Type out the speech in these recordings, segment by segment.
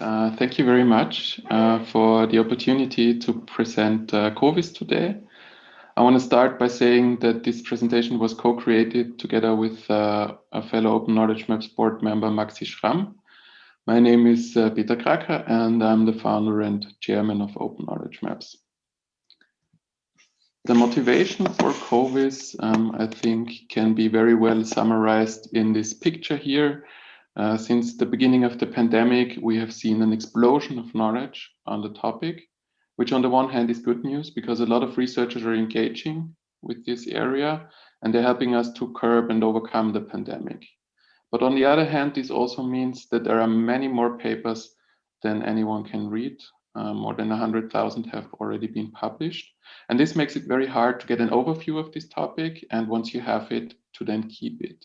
Uh, thank you very much uh, for the opportunity to present uh, COVIS today. I want to start by saying that this presentation was co-created together with uh, a fellow Open Knowledge Maps board member, Maxi Schramm. My name is uh, Peter Kraker and I'm the founder and chairman of Open Knowledge Maps. The motivation for COVIS, um, I think, can be very well summarized in this picture here. Uh, since the beginning of the pandemic, we have seen an explosion of knowledge on the topic, which on the one hand is good news because a lot of researchers are engaging with this area and they're helping us to curb and overcome the pandemic. But on the other hand, this also means that there are many more papers than anyone can read. Uh, more than 100,000 have already been published. And this makes it very hard to get an overview of this topic. And once you have it, to then keep it.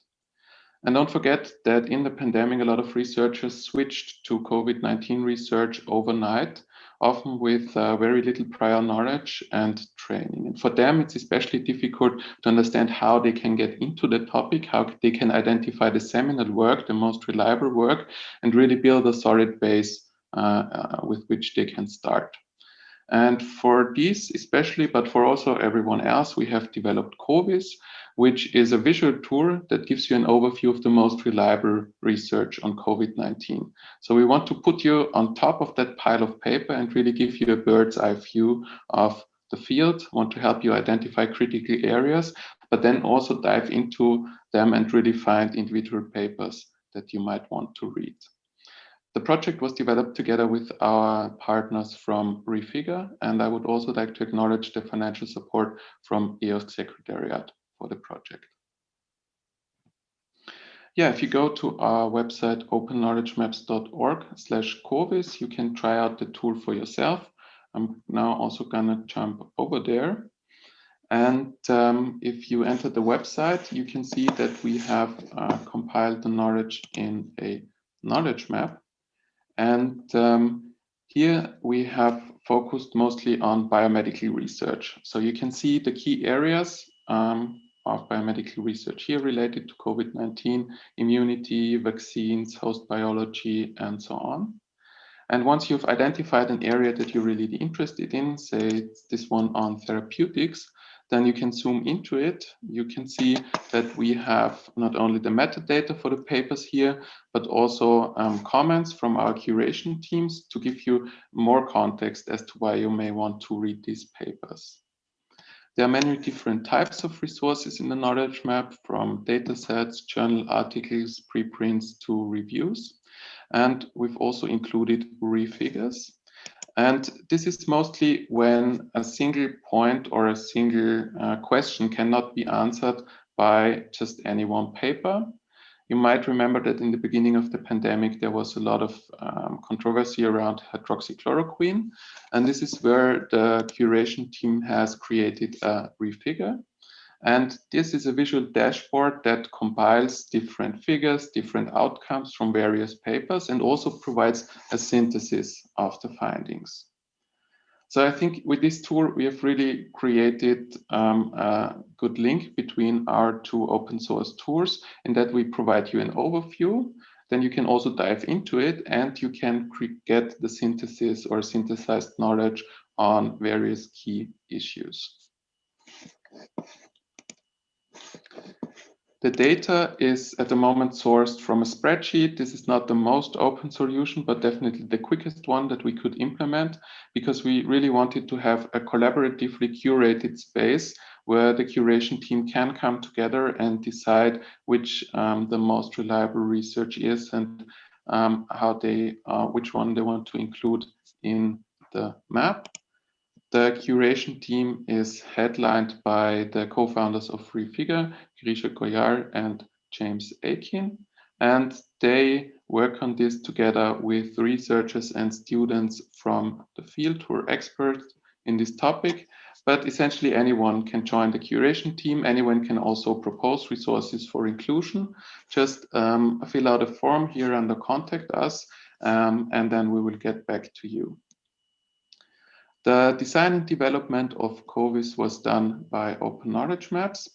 And don't forget that in the pandemic, a lot of researchers switched to COVID-19 research overnight, often with uh, very little prior knowledge and training. And for them, it's especially difficult to understand how they can get into the topic, how they can identify the seminal work, the most reliable work, and really build a solid base uh, uh, with which they can start. And for these especially, but for also everyone else, we have developed COVIS, which is a visual tool that gives you an overview of the most reliable research on COVID-19. So we want to put you on top of that pile of paper and really give you a bird's eye view of the field, want to help you identify critical areas, but then also dive into them and really find individual papers that you might want to read. The project was developed together with our partners from Refigure, and I would also like to acknowledge the financial support from EOSC Secretariat for the project. Yeah, if you go to our website, openknowledgemaps.org slash COVIS, you can try out the tool for yourself. I'm now also gonna jump over there. And um, if you enter the website, you can see that we have uh, compiled the knowledge in a knowledge map. And um, here we have focused mostly on biomedical research. So you can see the key areas um, of biomedical research here related to COVID-19, immunity, vaccines, host biology, and so on. And once you've identified an area that you're really interested in, say this one on therapeutics, then you can zoom into it. You can see that we have not only the metadata for the papers here, but also um, comments from our curation teams to give you more context as to why you may want to read these papers. There are many different types of resources in the knowledge map from datasets, journal articles, preprints to reviews. And we've also included refigures. And this is mostly when a single point or a single uh, question cannot be answered by just any one paper. You might remember that in the beginning of the pandemic, there was a lot of um, controversy around hydroxychloroquine. And this is where the curation team has created a refigure. And this is a visual dashboard that compiles different figures, different outcomes from various papers, and also provides a synthesis of the findings. So I think with this tool, we have really created um, a good link between our two open source tools in that we provide you an overview. Then you can also dive into it and you can get the synthesis or synthesized knowledge on various key issues. The data is at the moment sourced from a spreadsheet. This is not the most open solution, but definitely the quickest one that we could implement because we really wanted to have a collaboratively curated space where the curation team can come together and decide which um, the most reliable research is and um, how they, uh, which one they want to include in the map. The curation team is headlined by the co-founders of Refigure, Girija Goyal and James Aiken, and they work on this together with researchers and students from the field who are experts in this topic. But essentially anyone can join the curation team. Anyone can also propose resources for inclusion. Just um, fill out a form here under contact us, um, and then we will get back to you. The design and development of COVIS was done by Open Knowledge Maps.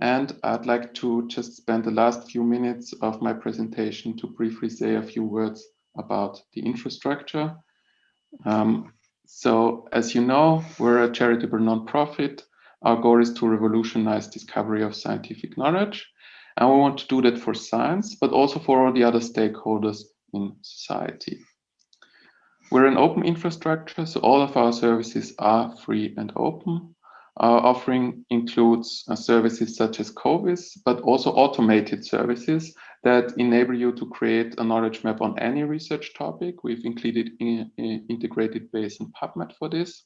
And I'd like to just spend the last few minutes of my presentation to briefly say a few words about the infrastructure. Um, so as you know, we're a charitable nonprofit. Our goal is to revolutionize discovery of scientific knowledge. And we want to do that for science, but also for all the other stakeholders in society. We're an open infrastructure, so all of our services are free and open. Our offering includes uh, services such as COVIS, but also automated services that enable you to create a knowledge map on any research topic. We've included in, in integrated base and PubMed for this.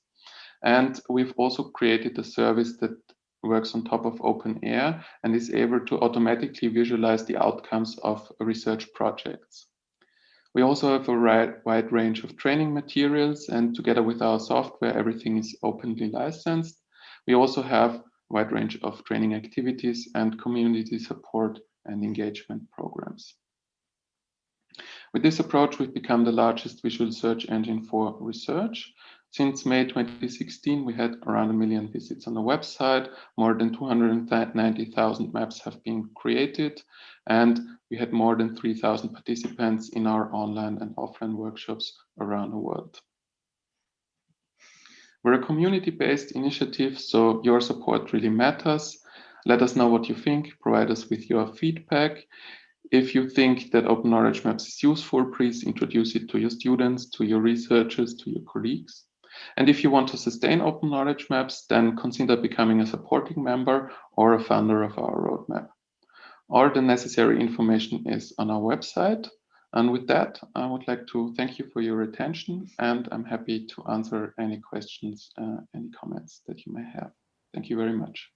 And we've also created a service that works on top of OpenAIRE and is able to automatically visualize the outcomes of research projects. We also have a wide range of training materials and together with our software, everything is openly licensed. We also have a wide range of training activities and community support and engagement programs. With this approach, we've become the largest visual search engine for research. Since May 2016, we had around a million visits on the website. More than 290,000 maps have been created, and we had more than 3,000 participants in our online and offline workshops around the world. We're a community-based initiative, so your support really matters. Let us know what you think, provide us with your feedback. If you think that Open Knowledge Maps is useful, please introduce it to your students, to your researchers, to your colleagues. And if you want to sustain Open Knowledge Maps, then consider becoming a supporting member or a founder of our roadmap. All the necessary information is on our website. And with that, I would like to thank you for your attention and I'm happy to answer any questions, uh, any comments that you may have. Thank you very much.